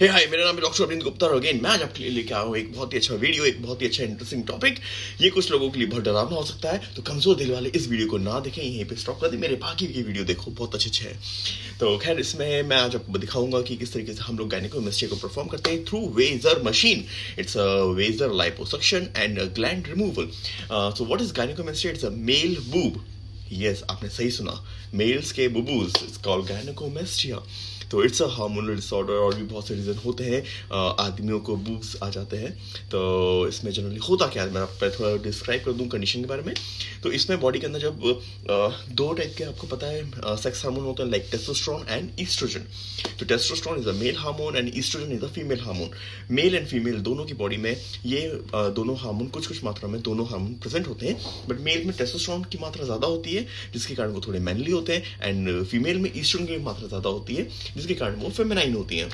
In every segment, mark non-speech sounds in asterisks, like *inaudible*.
हे हाय मेरा नाम है डॉक्टर अरविंद गुप्ता और अगेन मैं आज आपके लिए लेके आया हूँ एक बहुत ही अच्छा वीडियो एक बहुत ही अच्छा इंटरेस्टिंग टॉपिक ये कुछ लोगों के लिए बहुत डरावना हो सकता है तो कमज़ोर दिल वाले इस वीडियो को ना देखें, यहीं पे स्टॉप कर दें। मेरे बाकी की वीडियो देखो, बहुत अच्छे अच्छे हैं। तो खैर, इसमें मैं आज आपको दिखाऊँगा कि किस तरीके से हम लोग गायनिकोमेस्ट्री को परफॉर्म करते हैं through vaser machine it's a vaser liposuction and gland removal so what is gynaecomastia it's a male boob yes आपने सही सुना। मेल्स के बुबूज इट्स कॉल्ड गायनिकोमेस्ट्रिया तो इट्स अ हार्मोनल डिसऑर्डर और भी बहुत से रीज़न होते हैं आदमियों को बूब्स आ जाते हैं। तो इसमें जनरली होता क्या है? मैं आप थोड़ा डिस्क्राइब कर दूँ कंडीशन के बारे में। तो इसमें बॉडी के अंदर जब दो टाइप के आपको पता है सेक्स हार्मोन होते हैं लाइक टेस्टोस्ट्रॉन एंड ईस्ट्रोजन तो testosterone is a male hormone and oestrogen is a female hormone male and female दोनों की बॉडी में ये दोनों हार्मोन कुछ कुछ मात्रा में दोनों हार्मोन प्रेजेंट होते हैं। बट मेल में टेस्टोस्ट्रॉन की मात्रा ज़्यादा होती है, जिसके कारण वो थोड़े मैनली होते हैं। एंड फीमेल में ईस्ट्रोजन की मात्रा ज़्यादा होती है। जिसके कारण वो फेमिनाइन होती हैं।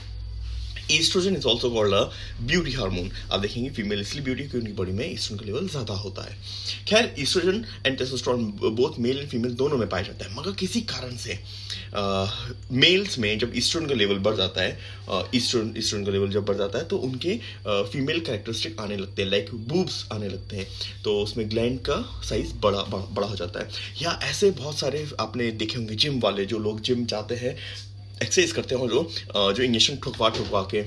Oestrogen is also called a beauty hormone आप देखेंगे फीमेल इसलिए ब्यूटी क्योंकि उनकी बॉडी में ईस्ट्रोजन का लेवल ज़्यादा होता है। खैर oestrogen and testosterone both male and female दोनों में पाया जाता है, मगर किसी कारण से मेल्स में जब ईस्ट्रोजन का लेवल बढ़ जाता है ईस्ट्रोजन ईस्ट्रोजन का लेवल जब बढ़ जाता है तो उनके फीमेल कैरेक्टरिस्टिक आने लगते हैं लाइक बूब्स आने लगते हैं। तो उसमें ग्लैंड का साइज़ बड़ा बड़ा हो जाता है। या ऐसे बहुत सारे आपने देखे होंगे जिम वाले जो लोग जिम जाते हैं एक्सरसाइज करते हो जो जो इंजेक्शन ठुकवा ठुकवा के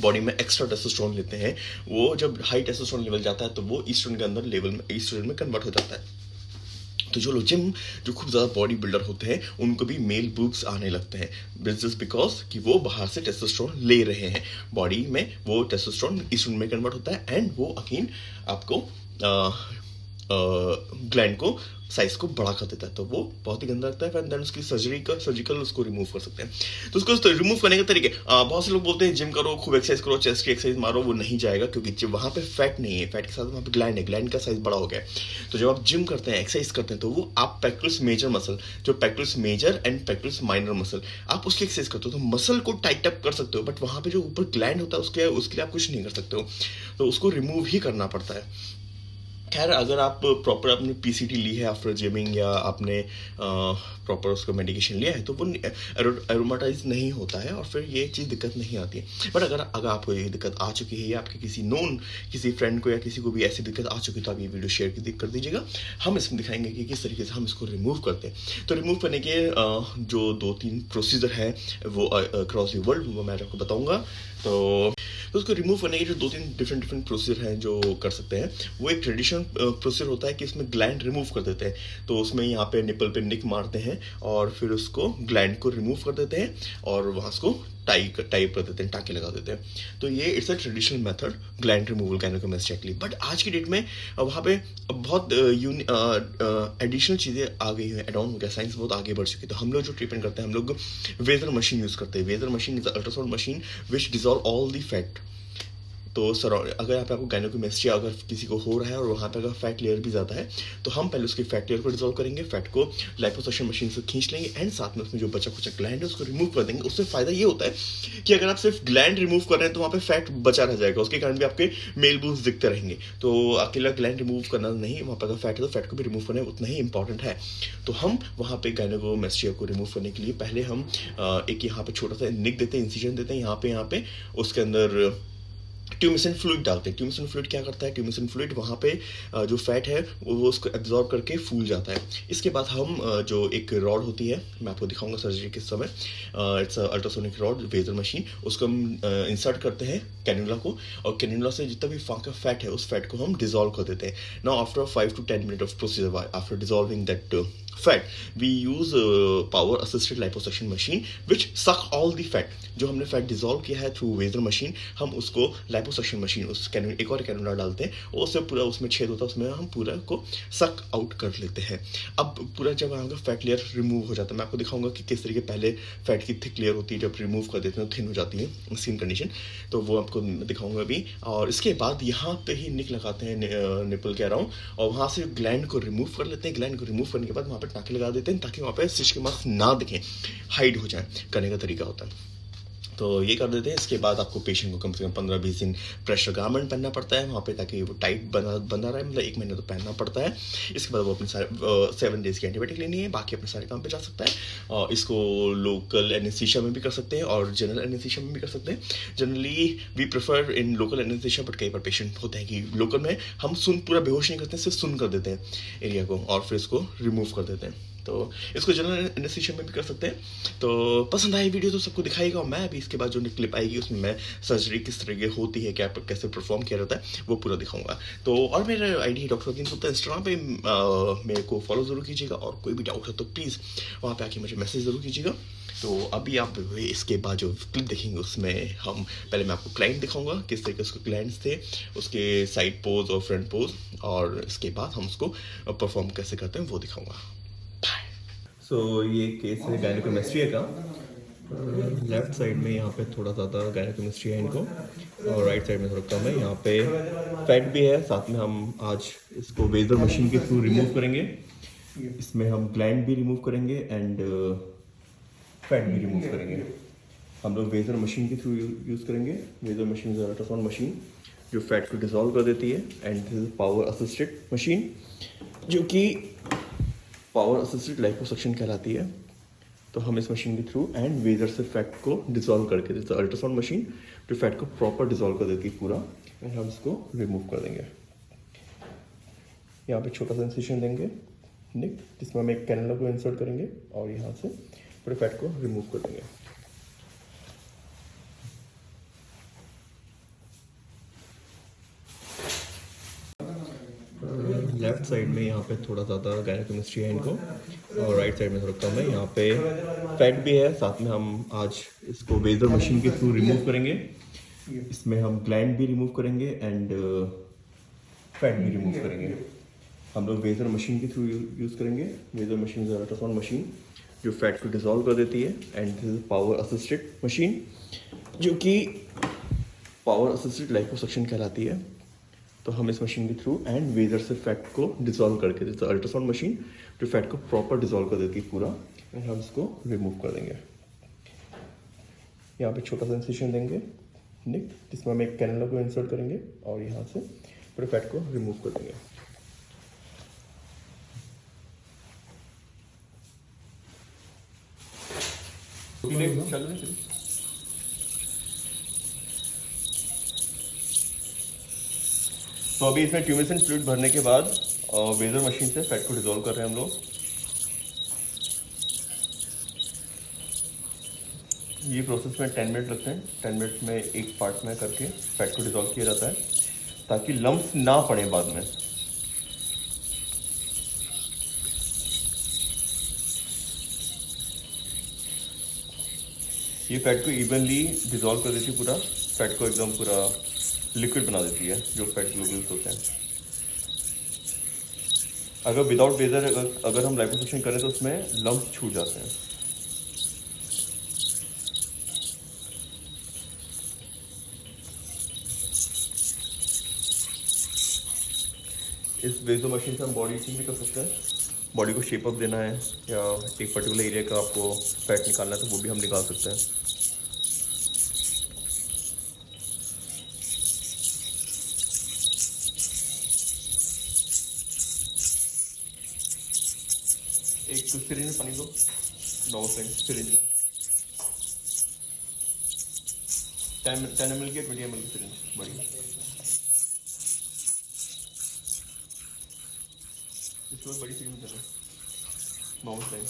बॉडी में एक्स्ट्रा टेस्टोस्टेरोन लेते हैं, वो जब हाई टेस्टोस्टेरोन लेवल जाता है तो वो ईस्ट्रोजन के अंदर लेवल में ईस्ट्रोजन में कन्वर्ट हो जाता है। तो जो लोग जिम, जो खूब ज़्यादा बॉडी बिल्डर होते हैं, उनको भी मेल बुक्स आने लगते हैं। जस्ट बिकॉज़ कि वो बाहर से टेस्टोस्टेरोन ले रहे हैं। बॉडी में वो टेस्टोस्टेरोन ईस्ट्रोजन में कन्वर्ट होता है एंड वो अगेन आपको ग्लैंड को साइज़ को बड़ा कर देता है तो वो बहुत ही गंदा लगता है, फिर देन उसकी सर्जरी का सर्जिकल उसको रिमूव कर सकते हैं। तो उसको रिमूव करने के तरीके बहुत से लोग बोलते हैं जिम करो, खूब एक्सरसाइज करो चेस्ट की एक्सरसाइज मारो, वो नहीं जाएगा, क्योंकि वहाँ पे फैट नहीं है फैट के साथ वहाँ पे ग्लैंड है ग्लैंड का साइज़ बड़ा हो गया तो जब आप जिम करते हैं एक्सरसाइज करते हैं तो वो आप पैक्टल्स मेजर मसल जो pectoralis major and pectoralis minor muscle आप उसकी एक्सरसाइज करते हो तो मसल को टाइट अप कर सकते हो बट वहाँ पे जो ऊपर ग्लैंड होता है, उसके उसके लिए आप कुछ नहीं कर सकते हो। तो उसको रिमूव ही करना पड़ता है। खैर, अगर आप प्रॉपर आपने पीसीटी ली है आफ्टर जिमिंग या आपने प्रॉपर उसका मेडिकेशन लिया है तो वो एरोमाटाइज नहीं होता है और फिर ये चीज़ दिक्कत नहीं आती है। बट अगर अगर आपको ये दिक्कत आ चुकी है या आपके किसी नोन किसी फ्रेंड को या किसी को भी ऐसी दिक्कत आ चुकी है तो आप ये वीडियो शेयर कर दीजिएगा। हम इसमें दिखाएँगे कि किस तरीके से हम इसको रिमूव करते हैं। तो रिमूव करने के जो दो तीन प्रोसीजर है, वो अक्रॉस दी वर्ल्ड वो मैं आपको बताऊँगा। तो तो उसको रिमूव करने के जो दो तीन डिफरेंट डिफरेंट प्रोसीजर हैं जो कर सकते हैं, वो एक ट्रेडिशनल प्रोसीजर होता है कि इसमें ग्लैंड रिमूव कर देते हैं। तो उसमें यहाँ पे निपल पे निक मारते हैं और फिर उसको ग्लैंड को रिमूव कर देते हैं और वहाँ उसको टाई टाइप कर देते हैं, टाके लगा देते हैं। तो ये it's a traditional method gland removal gynaecomastectomy but आज की डेट में वहाँ पे बहुत एडिशनल चीज़ें आ गई हैं। एडाउन हो गया साइंस बहुत आगे बढ़ चुकी है। तो हम लोग जो ट्रीटमेंट करते हैं, हम लोग वेजर मशीन यूज़ करते हैं। Vaser machine is ultrasound machine which dissolve all the fat तो सर अगर यहाँ पे आपको गायनोकोमेस्ट्री अगर किसी को हो रहा है और वहाँ पे अगर फैट लेयर भी ज़्यादा है तो हम पहले उसके फैट लेयर को डिजोल्व करेंगे फैट को लाइपोसक्शन मशीन से खींच लेंगे एंड साथ में उसमें जो बचा कुचा ग्लैंड है, उसको रिमूव कर देंगे। उससे फ़ायदा ये होता है कि अगर आप सिर्फ़ ग्लैंड रिमूव कर रहे हैं तो वहाँ पर फैट बचा रह जाएगा। उसके कारण भी आपके मेल बूस दिखते रहेंगे। तो अकेला ग्लैंड रिमूव करना नहीं, वहाँ पर अगर फैट है तो फैट को भी रिमूव करना उतना ही इंपॉर्टेंट है। तो हम वहाँ पे गायनोकोमेस्ट्रिया को रिमूव करने के लिए पहले हम एक यहाँ पे छोटा सा निक देते हैं इंसिजन देते हैं, यहाँ पे यहाँ पे, उसके अंदर ट्यूमिसन फ्लूड डालते हैं। ट्यूमिसन फ्लूड क्या करता है? ट्यूमिसन फ्लूड वहाँ पे जो फैट है, वो उसको एब्जॉर्ब करके फूल जाता है। इसके बाद हम जो एक रॉड होती है, मैं आपको दिखाऊँगा सर्जरी के समय it's ultrasonic rod vaser machine उसको हम इंसर्ट करते हैं कैनुला को और कैनुला से जितना भी फाका फैट है, उस फैट को हम डिजोल्व कर देते हैं। Now after five to ten minute of procedure after dissolving that fat we use power assisted liposuction machine which suck all the fat जो हमने फैट डिजोल्व किया है थ्रू वेजर मशीन हम उसको लाइपोसेक्शन मशीन उस कैन एक और cannula डालते हैं और उससे पूरा उसमें छेद होता है, उसमें हम पूरा को सक आउट कर लेते हैं। अब पूरा जब आएगा फैट लेयर रिमूव हो जाता है, मैं आपको दिखाऊँगा कि किस तरीके पहले फैट की थिक लेयर होती है, जब रिमूव कर देते हैं तो थिन हो जाती है स्किन कंडीशन तो वो आपको दिखाऊँगा अभी। और इसके बाद यहाँ पे ही निक लगाते हैं निपल के अराउंड और वहाँ से ग्लैंड को रिमूव कर लेते हैं। ग्लैंड को रिमूव करने के बाद वहाँ पर टाके लगा देते हैं, ताकि वहाँ पर स्टिच के मार्क्स ना दिखें। हाइड हो जाए, करने का तरीका होता है। तो ये कर देते हैं। इसके बाद आपको पेशेंट को कम से कम पंद्रह बीस दिन प्रेशर गारमेंट पहनना पड़ता है, वहाँ पे ताकि वो टाइट बना बना रहे मतलब एक महीने तो पहनना पड़ता है। इसके बाद वो अपने सारे सेवन डेज़ की एंटीबायोटिक लेनी है, बाकी अपने सारे काम पे जा सकता है। और इसको लोकल एनेस्थीसिया में भी कर सकते हैं और जनरल एनेस्थीसिया में भी कर सकते हैं। Generally we prefer in local anaesthesia but कई बार पेशेंट होते हैं कि लोकल में हम सुन, पूरा बेहोश नहीं करते, सिर्फ़ सुन कर देते हैं एरिया को और फिर इसको रिमूव कर देते हैं। तो इसको जनरल एनेस्थीसिया में भी कर सकते हैं। तो पसंद आई वीडियो तो सबको दिखाएगा और मैं अभी इसके बाद जो क्लिप आएगी, उसमें मैं सर्जरी किस तरह की होती है, क्या कैसे परफॉर्म किया जाता है, वो पूरा दिखाऊँगा। तो और मेरा I D doctor Adeen Gupta Instagram पे मेरे को फॉलो ज़रूर कीजिएगा और कोई भी डाउट है तो प्लीज़ वहाँ पर आके मुझे मैसेज ज़रूर कीजिएगा। तो अभी आप इसके बाद जो क्लिप देखेंगे, उसमें हम, पहले मैं आपको क्लाइंट दिखाऊँगा, किस तरीके उसके क्लाइंट्स थे, उसके साइड पोज और फ्रंट पोज और इसके बाद हम उसको परफॉर्म कैसे करते हैं वो दिखाऊँगा। सो so, ये केस है गायनोकोमेस्ट्रिया का। लेफ़्ट साइड में यहाँ पे थोड़ा ज़्यादा गायनोकोमेस्ट्री है इनको और राइट साइड में थोड़ा कम है। यहाँ पे फैट भी है साथ में हम आज इसको वेजर मशीन के थ्रू रिमूव करेंगे। इसमें हम ग्लैंड भी रिमूव करेंगे एंड फैट भी रिमूव करेंगे। हम लोग वेजर मशीन के थ्रू यूज़ करेंगे। वेजर मशीन अल्ट्रासाउंड मशीन जो फैट को डिजोल्व कर देती है। And this power assisted machine जो कि पावर असिस्टेड लाइपोसक्शन कहलाती है तो हम इस मशीन के थ्रू एंड वेजर से फैट को डिजोल्व करके देते हैं। अल्ट्रासाउंड मशीन जो फैट को प्रॉपर डिजोल्व कर देती है पूरा एंड हम इसको रिमूव कर देंगे। यहाँ पे छोटा सा इंसिशन देंगे निक जिसमें हम एक कैनला को इंसर्ट करेंगे और यहाँ से पूरे फैट को रिमूव कर देंगे लेफ़्ट साइड में यहाँ पे थोड़ा ज़्यादा गायनोकेमिस्ट्री है इनको और राइट साइड में थोड़ा कम है। यहाँ पे फैट भी है साथ में हम आज इसको वेजर मशीन के थ्रू रिमूव करेंगे। इसमें हम ग्लैंड भी रिमूव करेंगे एंड फैट uh, भी रिमूव करेंगे। हम लोग वेजर मशीन के थ्रू यूज़ करेंगे। वेजर मशीन अल्ट्रासाउंड मशीन जो फैट को डिजोल्व कर देती है and this is power assisted machine जो कि पावर असिस्टेड लाइपोसक्शन कहलाती है। तो हम इस मशीन के थ्रू एंड वेजर से फैट को डिजोल्व करके जैसे अल्ट्रासाउंड मशीन जो फैट को प्रॉपर डिजोल्व कर देती है पूरा एंड हम इसको रिमूव कर देंगे। यहाँ पे छोटा सा इंसिशन देंगे निक जिसमें हम एक कैनला को इंसर्ट करेंगे और यहाँ से पूरे फैट को रिमूव कर देंगे। चल रही तो अभी इसमें ट्यूमेसन फ्लूड भरने के बाद वेजर मशीन से फैट को डिजोल्व कर रहे हैं हम लोग। ये प्रोसेस में टेन मिनट लगते हैं। टेन मिनट में एक पार्ट में करके फैट को डिजोल्व किया जाता है, ताकि लम्ब ना पड़े बाद में। ये फैट को इवनली डिजोल्व कर देती पूरा। फैट को एकदम पूरा लिक्विड बना देती है जो फैट ग्लोबुल्स होते हैं। अगर विदाउट वेजर अगर, अगर हम लाइपोसक्शन करें तो उसमें लम्ब छूट जाते हैं। इस वेजो मशीन से हम बॉडी चेंज भी कर सकते हैं। बॉडी को शेप अप देना है या एक पर्टिकुलर एरिया का आपको फैट निकालना है तो वो भी हम निकाल सकते हैं। नॉर्मल सिरिंज में टेन टेन एम एल की ट्वेंटी एम एल की सिरिंज बड़ी इसको बड़ी सिरिंज में चलो नॉर्मल फ्लेम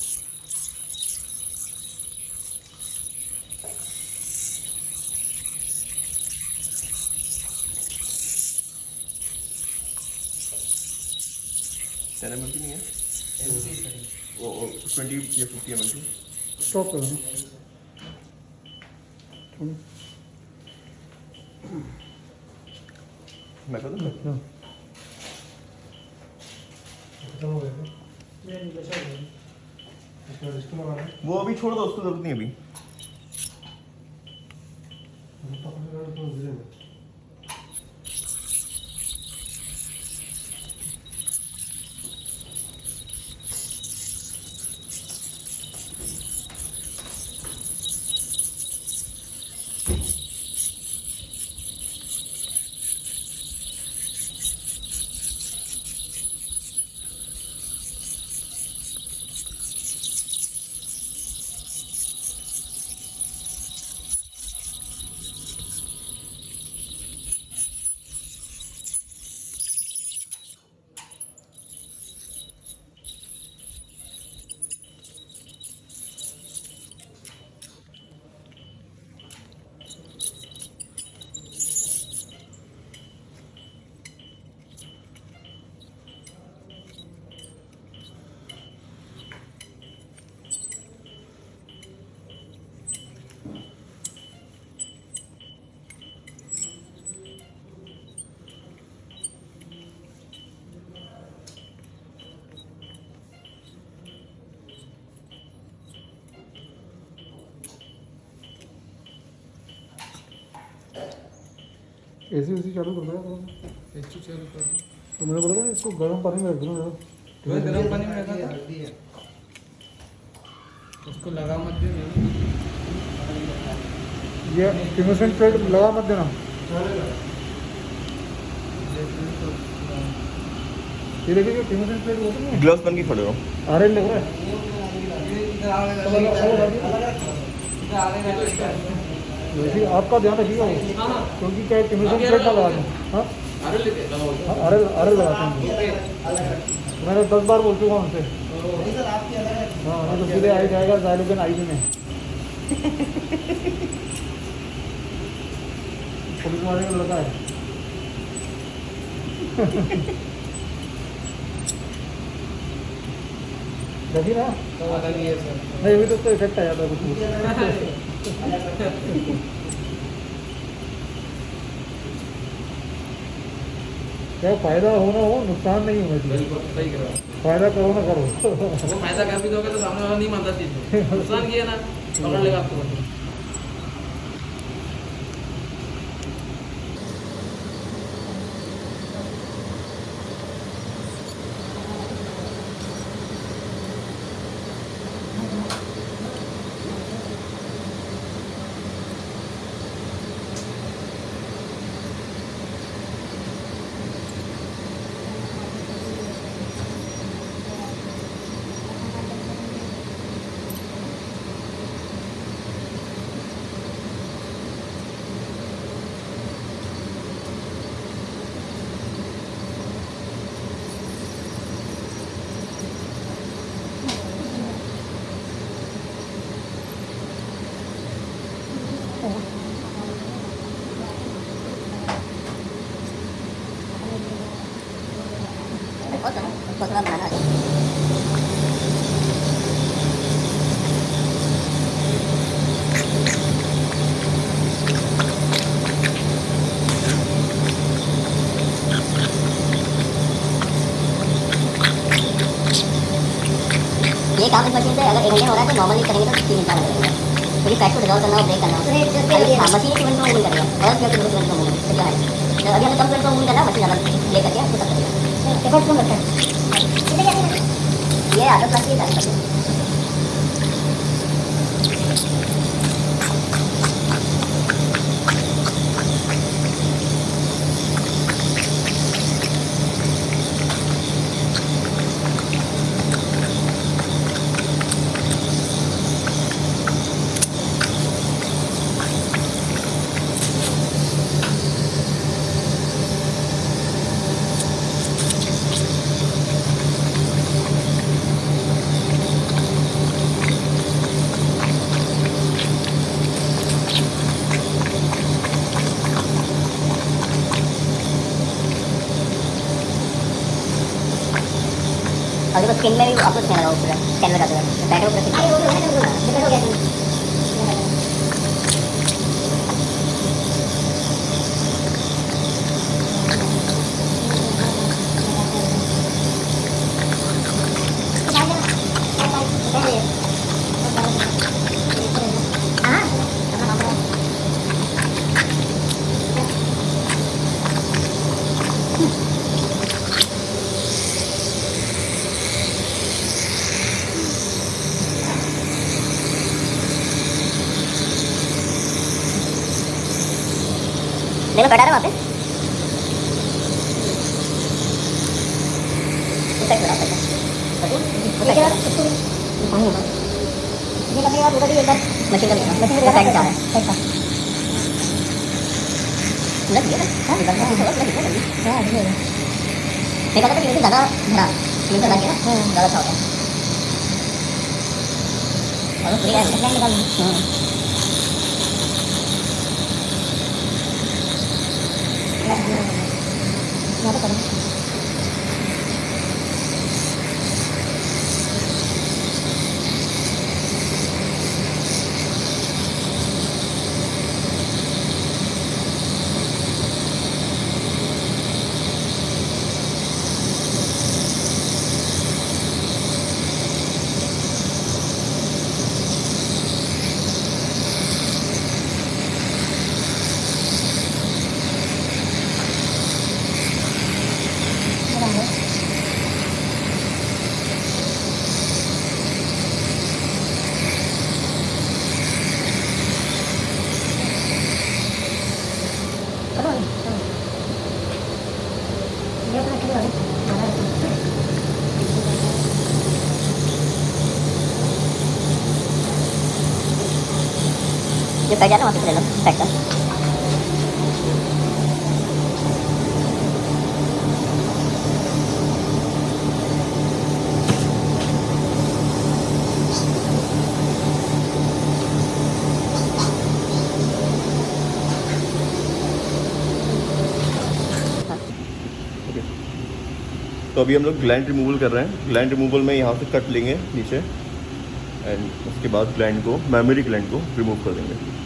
टेन एम एल की नहीं है? ट्वेंटी या फिफ्टी एम एल स्टॉप करो मैं कर दूँ? वो अभी छोड़ दो उसको ज़रूरत नहीं अभी। एसी उसी चालू कर दो एसी चालू कर दो तो मैंने बोला था इसको गर्म पानी में रख दो ना गर्म पानी में रखा था? उसको लगा मत दे ये टिमोशन प्लेट लगा मत देना। ये देखिए जो टिमोशन प्लेट होती है ग्लव्स पहन के खड़े हो। ऑरेंज लग रहा है। वैसे आपका ध्यान रखिएगा वो क्योंकि क्या टिमोशन प्लेट ना लगा दें हाँ। हाँ, अरे अरे लगाते हैं मैंने दस बार बोल चुका हूँ उनसे। हाँ नहीं तो सीधे आ ही जाएगा जायलोगन आई में पुलिस वाले का लड़का है। देखिए ना। नहीं अभी तो इफ़ेक्ट आ जाता है कुछ *laughs* क्या फ़ायदा होना हो नुकसान नहीं होना चाहिए। हूँ फ़ायदा करो ना करो। वो फ़ायदा कर भी दोगे तो सामने वाला नहीं मानता चीज़ नुकसान किया ना पकड़ लेगा आपको खोसला बनाना है ये काम इस मशीन से अगर एक घंटे में हो रहा है तो नॉर्मली करेंगे तो तीन घंटा लगेगा क्योंकि पैक को रिजॉल्व करना और ब्रेक करना। हाँ मशीन तुरंत में मूविंग करेगा। और क्या तुरंत तुरंत मूविंग करेगा है तो अभी हमें कम तुरंत मूविंग करना मशीन ज़्यादा ले करके आपको तब करेगा। ये आदत लगती है। आदत लगती है और देखो स्किन में भी ज़्यादा करो कट जाना वहाँ पे ले लो का तो अभी हम लोग ग्लैंड रिमूवल कर रहे हैं। ग्लैंड रिमूवल में यहाँ से कट लेंगे नीचे। एंड उसके बाद ग्लैंड को मेमोरी ग्लैंड को रिमूव कर देंगे।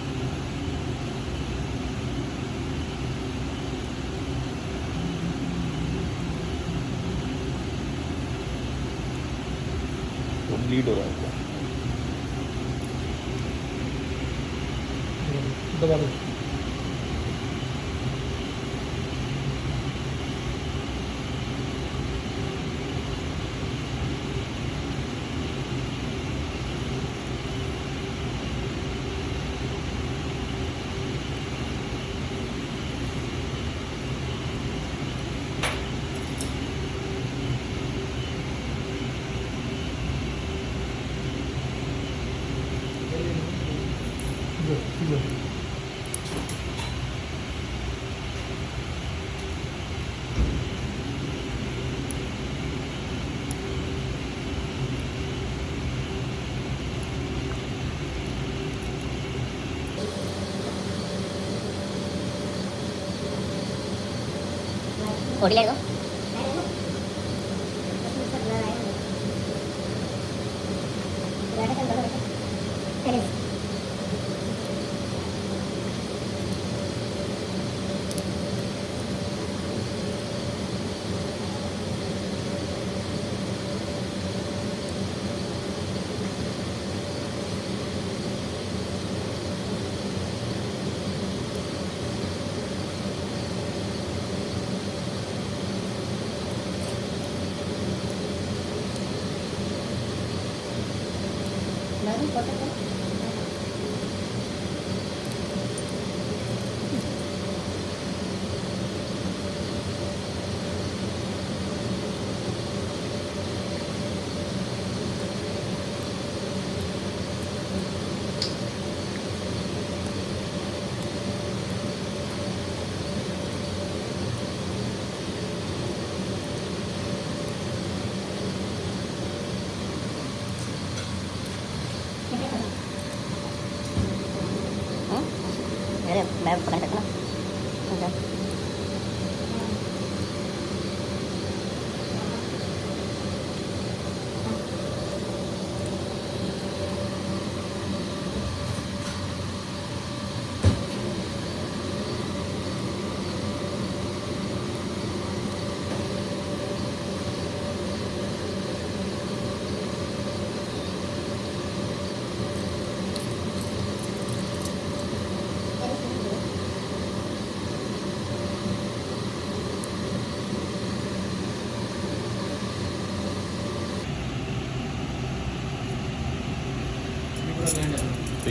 ब्लीड हो रहा है। दबा दो। Oviedo ले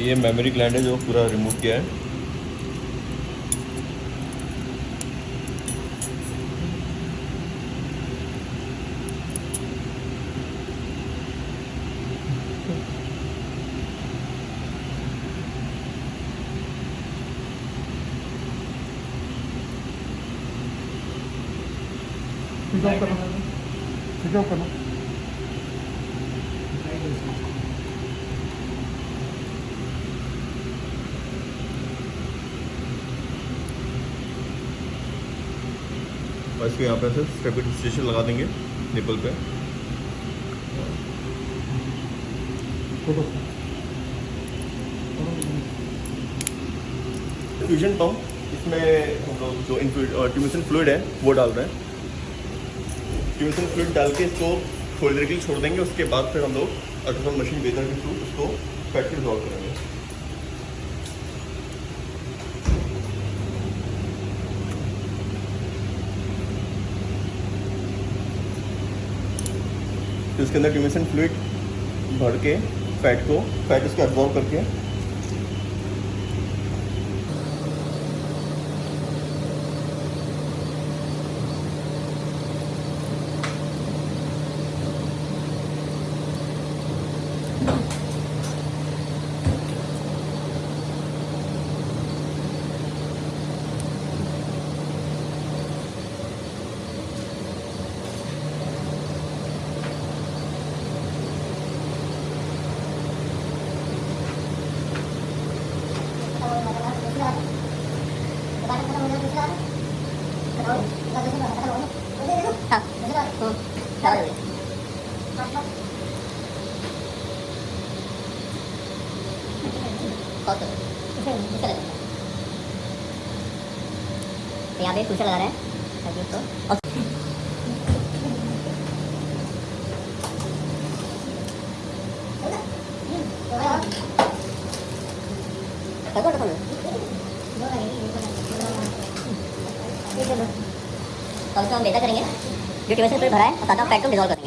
ये मेमोरी ग्लैंड है जो पूरा रिमूव किया है। इसको यहाँ पे ऐसे स्टेबिलाइजेशन लगा देंगे निपल पे। फ्यूजन पंप इसमें हम लोग जो ट्यूमिसन फ्लूइड है, वो डाल रहे हैं। ट्यूमिसन फ्लूड डाल के इसको थोड़ी देर के लिए छोड़ देंगे, उसके बाद फिर हम लोग अल्ट्रासाउंड मशीन बेहतर के थ्रू उसको फैट रिजॉल्व करेंगे। तो इसके अंदर ट्यूमिसन फ्लूड भर के फैट को फैट उसको एब्जॉर्व करके तो यहाँ लगा रहे हैं ताकि उसको से हम बेहतर करेंगे जो ट्यूशन पे भरा है और साथ फैट को डिजॉल्व करेंगे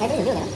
मैं तो जल्दी हो गया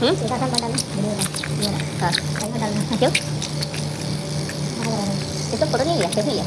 Ừ? Rồi, trước. Tiếp tục có đến như vậy, tiếp như vậy.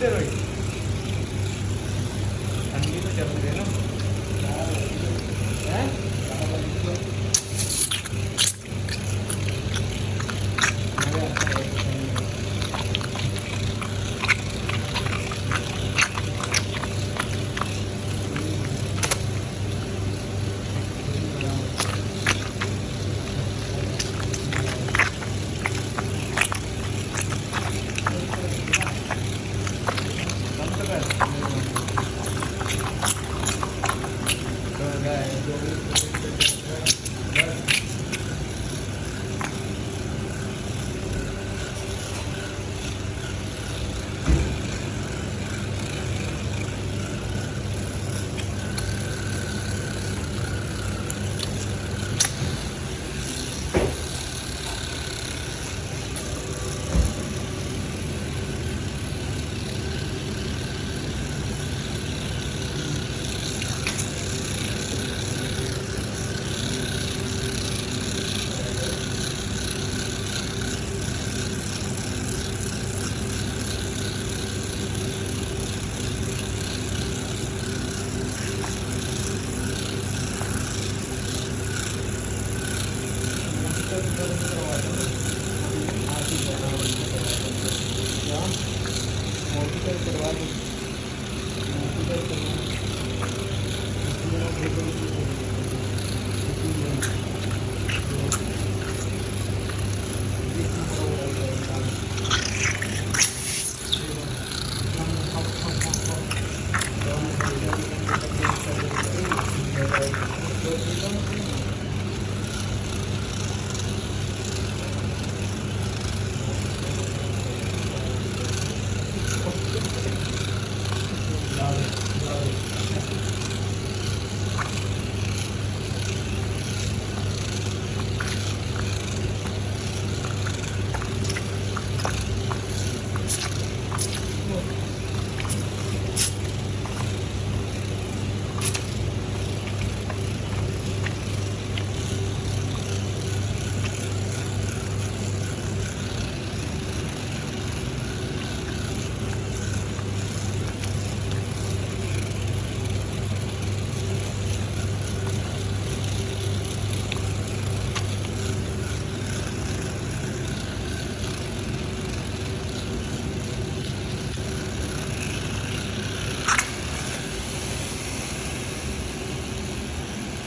नहीं चलने दे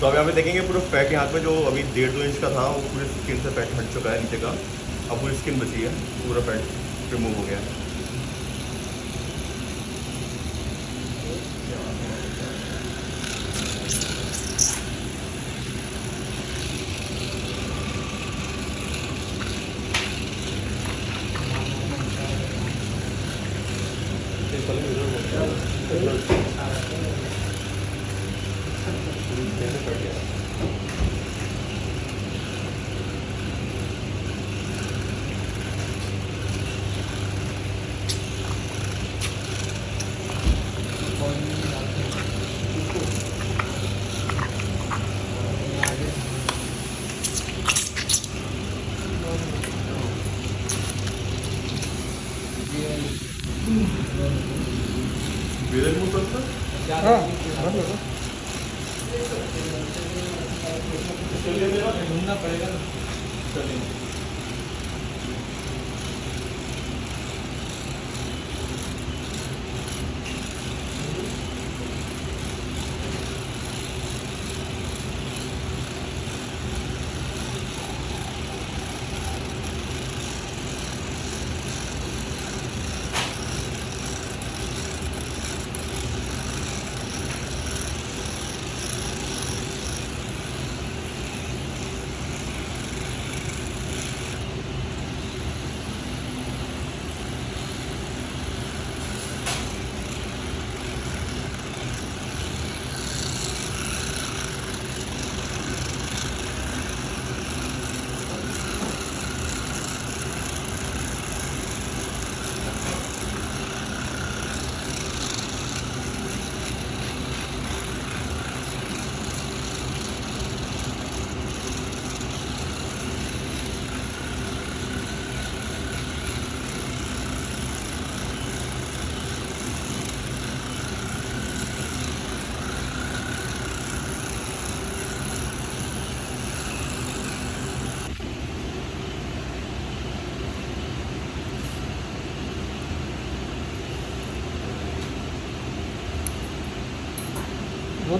तो अभी यहाँ देखेंगे पूरा फैट यहाँ पे जो अभी डेढ़ दो इंच का था, वो पूरे स्किन से फैट हट चुका है नीचे का। अब पूरी स्किन बची है, पूरा फैट रिमूव हो गया है। Bilir mi uzattı? हाँ बंद करो ढूंढना पड़ेगा ना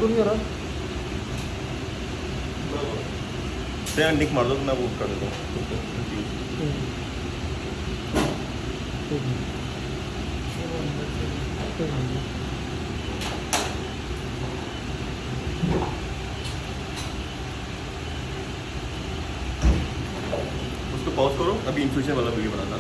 तो उसको पॉज करो अभी इन्फ्यूजन वाला वीडियो बनाना